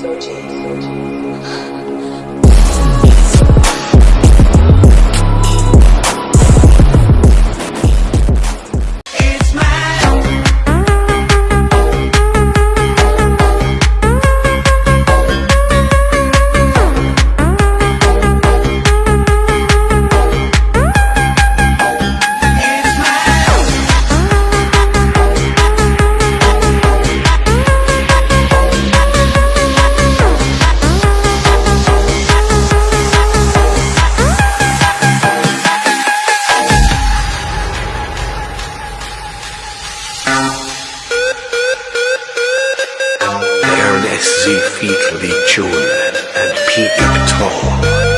Ernest Z. Feet Lee June and Pete Tall.